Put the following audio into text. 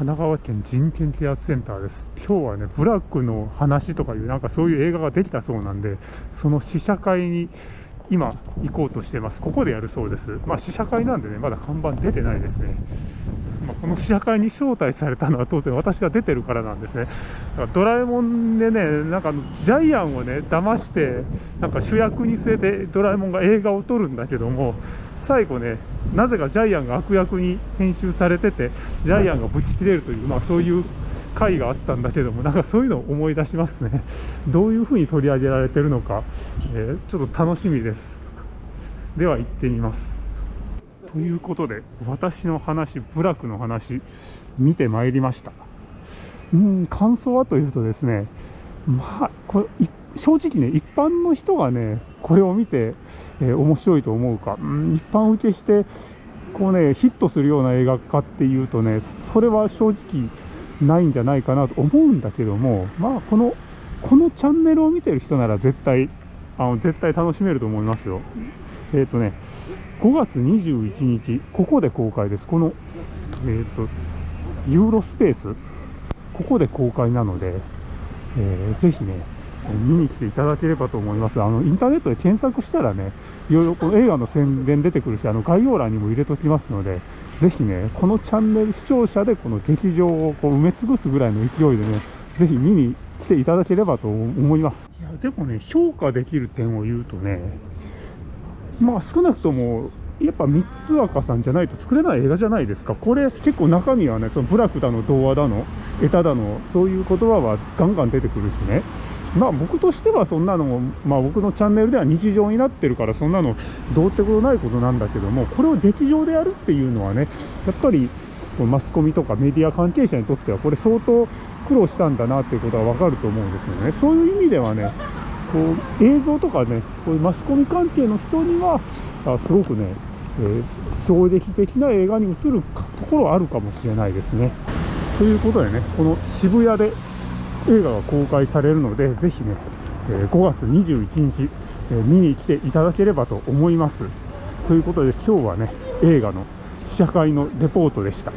神奈川県人権啓発センターです。今日はね、ブラックの話とかいう、なんかそういう映画ができたそうなんで、その試写会に今行こうとしてます。ここでやるそうです。まあ試写会なんでね、まだ看板出てないですね。まあ、この試写会に招待されたのは当然私が出てるからなんですね。だからドラえもんでね、なんかジャイアンをね、騙して、なんか主役に据えてドラえもんが映画を撮るんだけども、最後ね、なぜかジャイアンが悪役に編集されてて、ジャイアンがブチ切れるという、まあそういう回があったんだけども、なんかそういうのを思い出しますね。どういうふうに取り上げられてるのか、えーちょっと楽しみです。では行ってみます。ということで、私の話、部落の話、見てまいりました。うん、感想はというとですね、まあ、これ、正直ね、一般の人がね、これを見て、えー面白いと思うか、うん、一般受けして、こうね、ヒットするような映画かっていうとね、それは正直ないんじゃないかなと思うんだけども、まあ、この、このチャンネルを見てる人なら絶対、あの絶対楽しめると思いますよ。えっ、とね、5月21日、ここで公開です。この、えっ、と、ユーロスペース、ここで公開なので、えーぜひね、見に来ていただければと思います。あの、インターネットで検索したらね、いろいろこの映画の宣伝出てくるし、あの、概要欄にも入れときますので、ぜひね、このチャンネル視聴者でこの劇場をこう埋め尽くすぐらいの勢いでね、ぜひ見に来ていただければと思います。いや、でもね、評価できる点を言うとね、まあ少なくともやっぱ三つ若さんじゃないと作れない映画じゃないですか。これ結構中身はねそのブラックだの童話だのエタだのそういう言葉はガンガン出てくるしね。まあ僕としてはそんなのもまあ僕のチャンネルでは日常になってるからそんなのどうってことないことなんだけどもこれを劇場でやるっていうのはねやっぱりマスコミとかメディア関係者にとってはこれ相当苦労したんだなっていうことは分かると思うんですよね。そういう意味ではねこう映像とかねこういうマスコミ関係の人にはあすごくね、えー衝撃的な映画に映るところはあるかもしれないですね。ということでねこの渋谷で映画が公開されるのでぜひね、えー5月21日、えー見に来ていただければと思います。ということで今日はね映画の試写会のレポートでした。